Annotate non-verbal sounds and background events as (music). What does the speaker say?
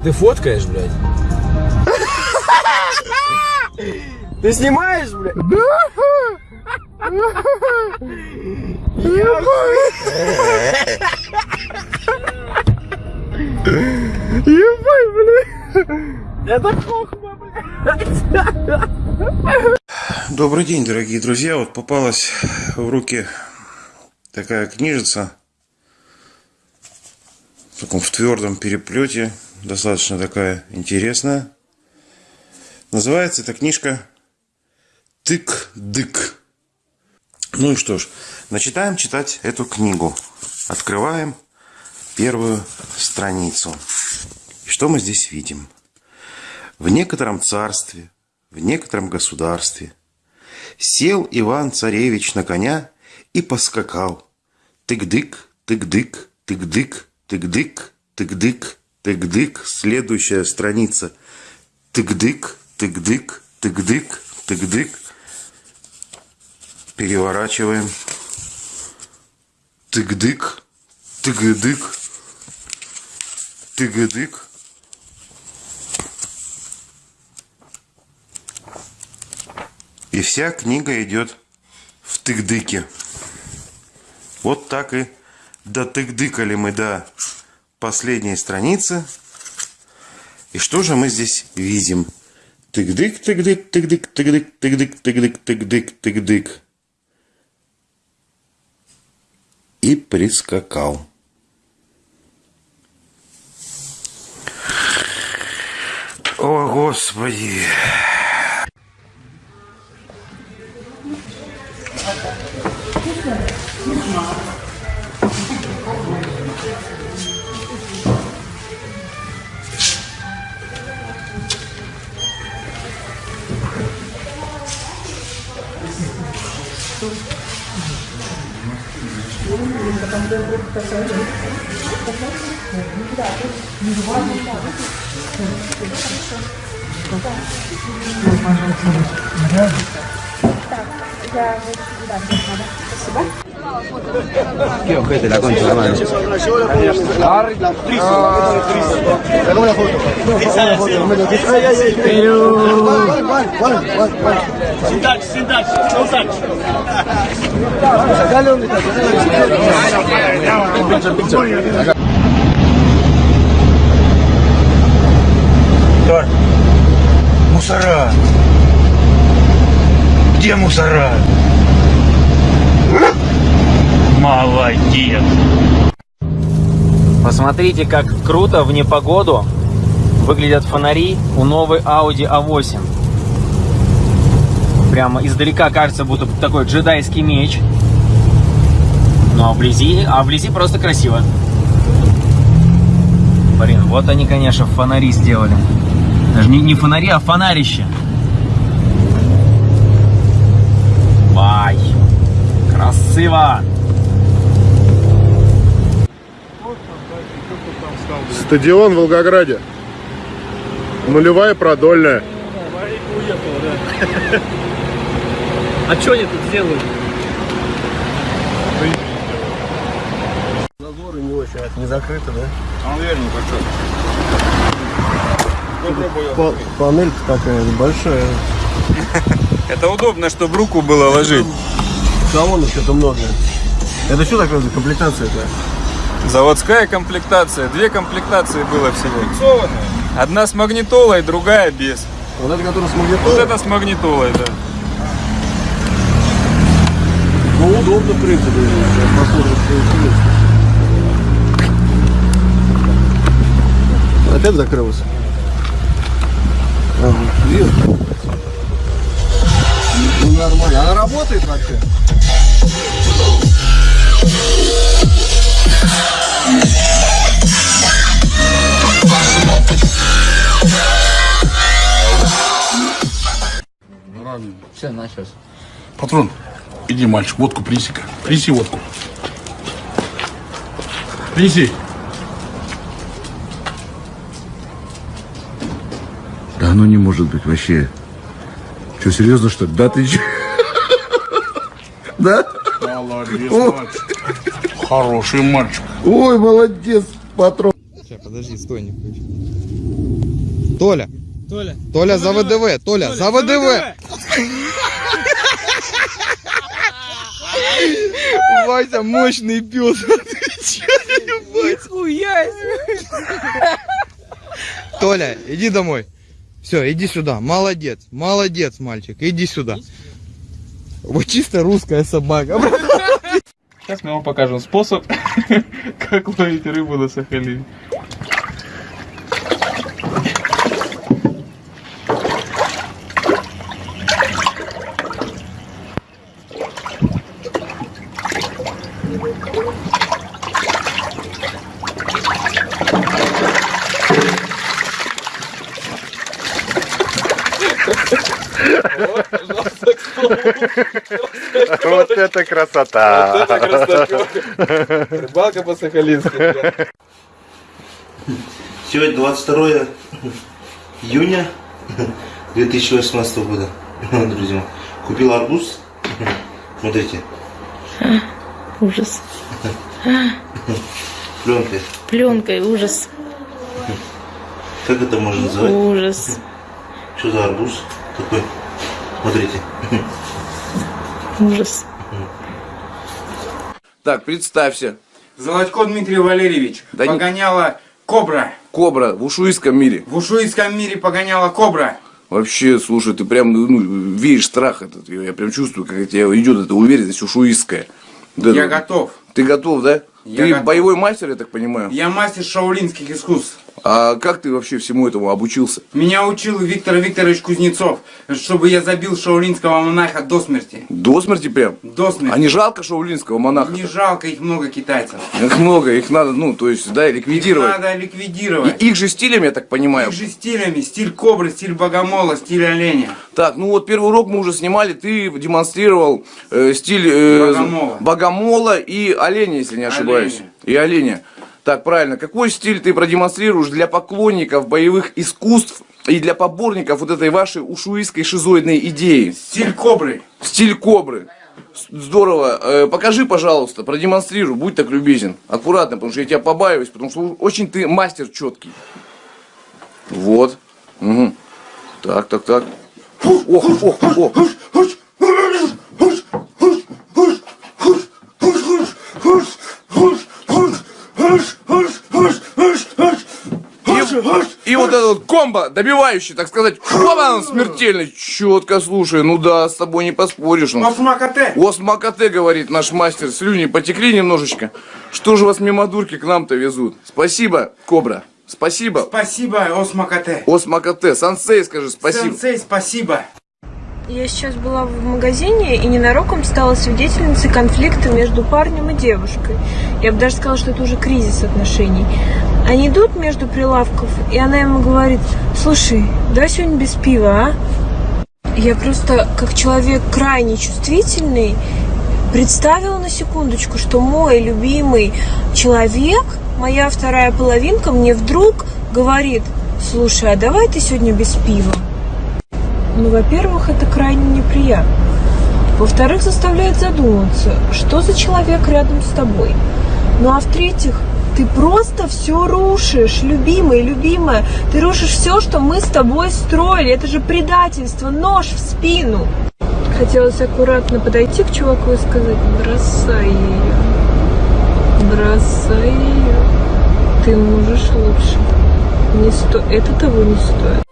Ты фоткаешь, блядь? Ты снимаешь, блядь? Ебать, блядь! Это хохма, блядь! Добрый день, дорогие друзья. Вот попалась в руки такая книжица. В таком в твердом переплете. Достаточно такая интересная. Называется эта книжка Тык-дык. Ну и что ж, начинаем читать эту книгу. Открываем первую страницу. Что мы здесь видим? В некотором царстве, в некотором государстве сел Иван-царевич на коня и поскакал. Тык-дык, тык-дык, тык-дык, тык-дык, тык-дык, тык-дык. Следующая страница. Тык-дык, тык-дык, тык-дык, тык-дык. Переворачиваем. Тык-дык, тык-дык, тык-дык. И вся книга идет в тык-дыке. Вот так и дотык-дыкали мы до последней страницы. И что же мы здесь видим? Тык-дык, тык-дык, тык-дык, тык-дык, тык-дык, тык-дык, тык-дык, тык-дык. И прискакал. О, Господи! Пожалуйста, рядом. Qué ojete la concha la mano. La Sacame la foto. Pero. ¿Cuál, cuál, cuál, cuál? Sin touch, sin touch, no touch. Sacale donde está. Musarra. Где мусора? Молодец! Посмотрите, как круто в непогоду выглядят фонари у новой Audi A8. Прямо издалека кажется, будто такой джедайский меч. Ну а вблизи, а вблизи просто красиво. Блин, вот они, конечно, фонари сделали. Даже не, не фонари, а фонарище. Красиво! Стадион в Волгограде. Нулевая продольная. А что они тут делают? Зазоры не очень, это не закрыто, да? Он вернее Па- панель такая большая. Это удобно, чтобы руку было ложить. Салонов что-то много. Это что такое за комплектация-то? Заводская комплектация. Две комплектации было всего. Одна с магнитолой, другая без. Вот это, который с Вот магнитолой? это с магнитолой, да. Ну, удобно, в принципе. Что интересно. Опять закрылось? Ага. Ну, нормально. Она работает вообще? Все, началось. Патрон, иди, мальчик, водку принеси-ка. Принеси водку. Принеси. Да оно не может быть вообще. Что, серьезно, что ли? Да ты че? Да? Молодец, мальчик. Хороший мальчик. Ой, молодец, патрон. Сейчас, подожди, стой, не включи. Толя. Толя. Толя за ВДВ. Толя за ВДВ. Вася мощный пес. (laughs) Толя, иди домой. Все, иди сюда. Молодец. Молодец, мальчик. Иди сюда. Вот чисто русская собака. Сейчас мы вам покажем способ, (laughs) как ловить рыбу на Сахалине. Вот это красота! Рыбалка по-сахалински. Сегодня 22 июня 2018 года, друзья. Купил арбуз. Смотрите, Ужас. пленкой. Пленкой, ужас. Как это можно называть? Ужас. Что за арбуз такой? Смотрите. Ужас. Так, представься. Золотко Дмитрий Валерьевич Да не- погоняла кобра. Кобра в ушуйском мире. В ушуйском мире погоняла кобра. Вообще, слушай, ты прям ну, веешь страх этот. Я прям чувствую, как от тебя идет эта уверенность ушуистская. Вот Я готов. Ты готов, да? Я ты готов. боевой мастер, я так понимаю. Я мастер шаулинских искусств. А как ты вообще всему этому обучился? Меня учил Виктор Викторович Кузнецов, чтобы я забил шаулинского монаха до смерти. До смерти прям? До смерти. А не жалко шаулинского монаха? Не жалко, их много китайцев. Их много, их надо, ну, то есть, да, Их ликвидировать. надо ликвидировать. И их же стилем, я так понимаю. Их же стилями. Стиль кобры, стиль богомола, стиль оленя. Так, ну вот первый урок мы уже снимали, ты демонстрировал э, стиль э, Богомола. богомола и оленя, если не ошибаюсь. Оленя. И оленя. Так, правильно. Какой стиль ты продемонстрируешь для поклонников боевых искусств и для поборников вот этой вашей ушуистской шизоидной идеи? Стиль кобры. Стиль кобры. Здорово. Э, покажи, пожалуйста, продемонстрируй, будь так любезен. Аккуратно, потому что я тебя побаиваюсь, потому что очень ты мастер четкий. Вот. Мгм. Так, так, так. Ох, ох, ох. И, и вот этот вот комбо, добивающий, так сказать, хлопан смертельный. Четко, слушай, ну да, с тобой не поспоришь. Ну. Осмакате. Осмакате, говорит наш мастер, слюни потекли немножечко. Что же вас мимо дурки к нам-то везут? Спасибо, Кобра. Спасибо. Спасибо, Осмакате. Осмакате. Сансей, скажи спасибо. Сенсей, спасибо. Я сейчас была в магазине и ненароком стала свидетельницей конфликта между парнем и девушкой. Я бы даже сказала, что это уже кризис отношений. Они идут между прилавков, и она ему говорит, слушай, давай сегодня без пива, а? Я просто, как человек крайне чувствительный, представила на секундочку, что мой любимый человек, моя вторая половинка, мне вдруг говорит, слушай, а давай ты сегодня без пива? Ну, во-первых, это крайне неприятно. Во-вторых, заставляет задуматься, что за человек рядом с тобой. Ну, а в-третьих, ты просто все рушишь, любимый, любимая. Ты рушишь все, что мы с тобой строили. Это же предательство, нож в спину. Хотелось аккуратно подойти к чуваку и сказать, бросай ее. Бросай ее. Ты можешь лучше. Не сто... Это того не стоит.